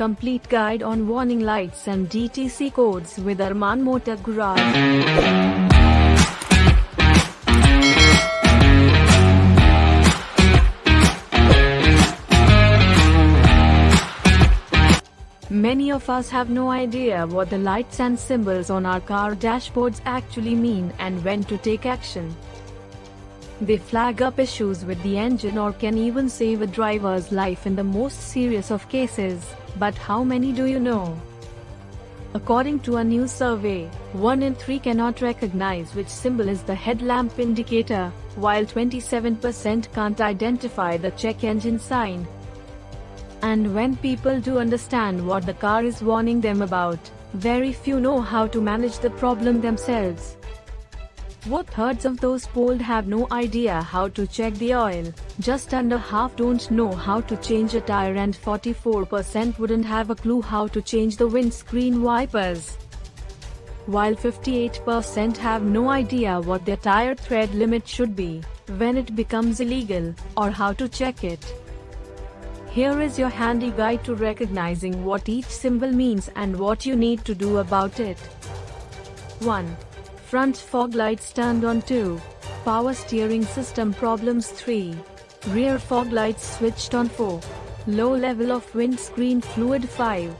complete guide on warning lights and DTC codes with Arman Motor Garage. Many of us have no idea what the lights and symbols on our car dashboards actually mean and when to take action. They flag up issues with the engine or can even save a driver's life in the most serious of cases, but how many do you know? According to a new survey, 1 in 3 cannot recognize which symbol is the headlamp indicator, while 27% can't identify the check engine sign. And when people do understand what the car is warning them about, very few know how to manage the problem themselves. What thirds of those polled have no idea how to check the oil, just under half don't know how to change a tire and 44% wouldn't have a clue how to change the windscreen wipers. While 58% have no idea what their tire tread limit should be, when it becomes illegal, or how to check it. Here is your handy guide to recognizing what each symbol means and what you need to do about it. 1. Front fog lights turned on 2. Power steering system problems 3. Rear fog lights switched on 4. Low level of windscreen fluid 5.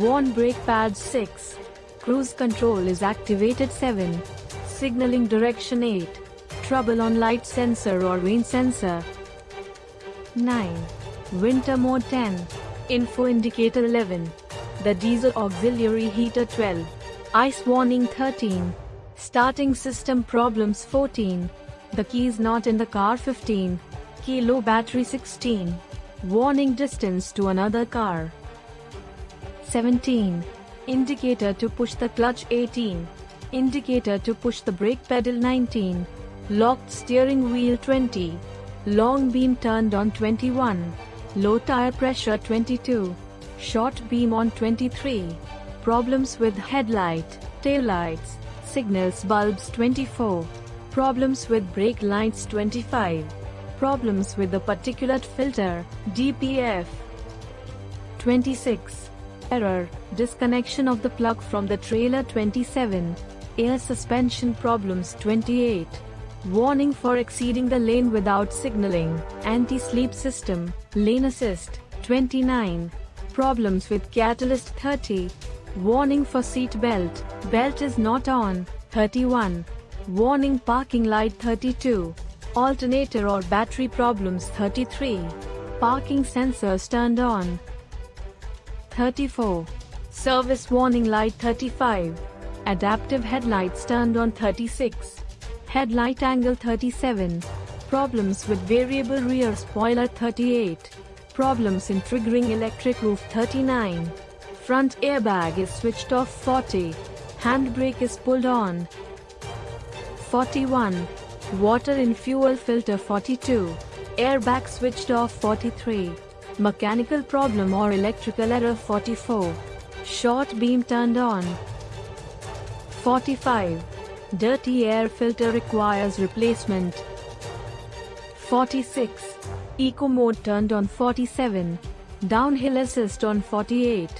Worn brake pads 6. Cruise control is activated 7. Signaling direction 8. Trouble on light sensor or rain sensor. 9. Winter mode 10. Info indicator 11. The diesel auxiliary heater 12. Ice warning 13. Starting system problems 14. The keys not in the car 15. Key low battery 16. Warning distance to another car 17. Indicator to push the clutch 18. Indicator to push the brake pedal 19. Locked steering wheel 20. Long beam turned on 21. Low tire pressure 22. Short beam on 23. Problems with headlight, tail lights, signals bulbs 24. Problems with brake lights 25. Problems with the particulate filter, DPF 26. Error, disconnection of the plug from the trailer 27. Air suspension problems 28. Warning for exceeding the lane without signaling, anti-sleep system, lane assist, 29. Problems with catalyst 30. Warning for seat belt, belt is not on, 31. Warning parking light 32. Alternator or battery problems 33. Parking sensors turned on. 34. Service warning light 35. Adaptive headlights turned on 36. Headlight angle 37. Problems with variable rear spoiler 38. Problems in triggering electric roof 39. Front airbag is switched off 40. Handbrake is pulled on. 41. Water in fuel filter 42. Airbag switched off 43. Mechanical problem or electrical error 44. Short beam turned on. 45. Dirty air filter requires replacement. 46. Eco mode turned on 47. Downhill assist on 48.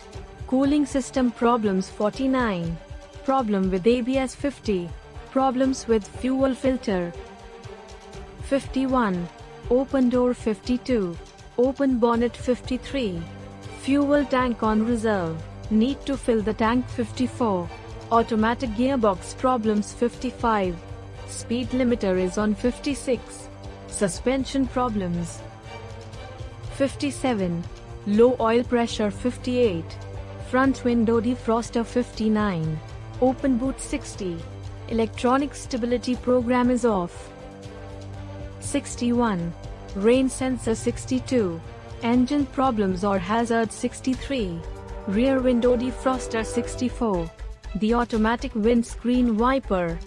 Cooling system problems 49. Problem with ABS 50. Problems with fuel filter. 51. Open door 52. Open bonnet 53. Fuel tank on reserve. Need to fill the tank 54. Automatic gearbox problems 55. Speed limiter is on 56. Suspension problems 57. Low oil pressure 58. Front window defroster 59. Open boot 60. Electronic stability program is off. 61. Rain sensor 62. Engine problems or hazard 63. Rear window defroster 64. The automatic windscreen wiper.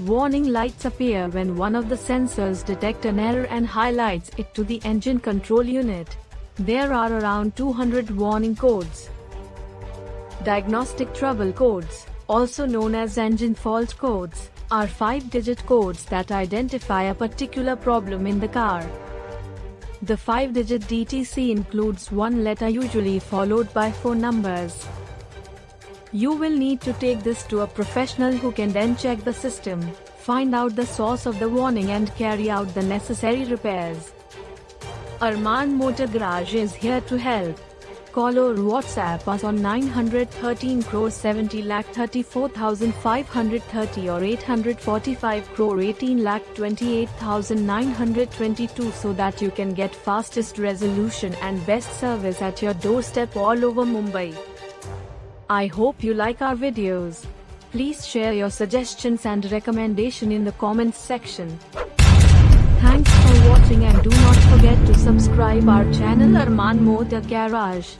Warning lights appear when one of the sensors detect an error and highlights it to the engine control unit. There are around 200 warning codes. Diagnostic trouble codes, also known as engine fault codes, are five-digit codes that identify a particular problem in the car. The 5-digit DTC includes one letter usually followed by four numbers. You will need to take this to a professional who can then check the system, find out the source of the warning and carry out the necessary repairs. Arman Motor Garage is here to help. Call or WhatsApp us on 913 crore 70 lakh 34,530 or 845 crore 18 lakh 28,922 so that you can get fastest resolution and best service at your doorstep all over Mumbai. I hope you like our videos. Please share your suggestions and recommendation in the comments section. Thanks for watching and do not forget to subscribe our channel Arman Motor Garage.